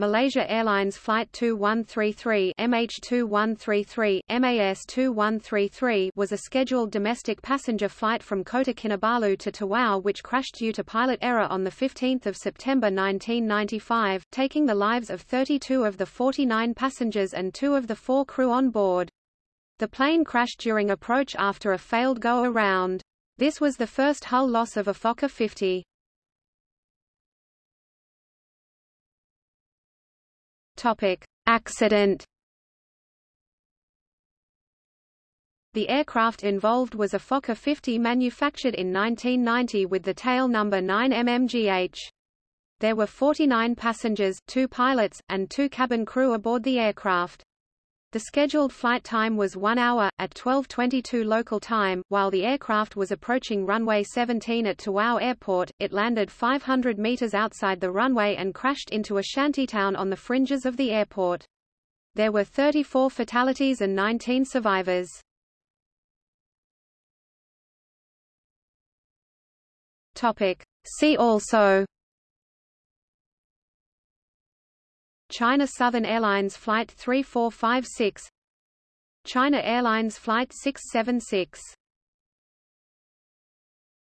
Malaysia Airlines Flight 2133 MH2133, MAS 2133 was a scheduled domestic passenger flight from Kota Kinabalu to Tawau which crashed due to pilot error on 15 September 1995, taking the lives of 32 of the 49 passengers and two of the four crew on board. The plane crashed during approach after a failed go-around. This was the first hull loss of a Fokker 50. Topic: Accident. The aircraft involved was a Fokker 50 manufactured in 1990 with the tail number 9MMGH. There were 49 passengers, two pilots, and two cabin crew aboard the aircraft. The scheduled flight time was 1 hour, at 12.22 local time. While the aircraft was approaching runway 17 at Tawau Airport, it landed 500 meters outside the runway and crashed into a shantytown on the fringes of the airport. There were 34 fatalities and 19 survivors. Topic. See also China Southern Airlines Flight 3456 China Airlines Flight 676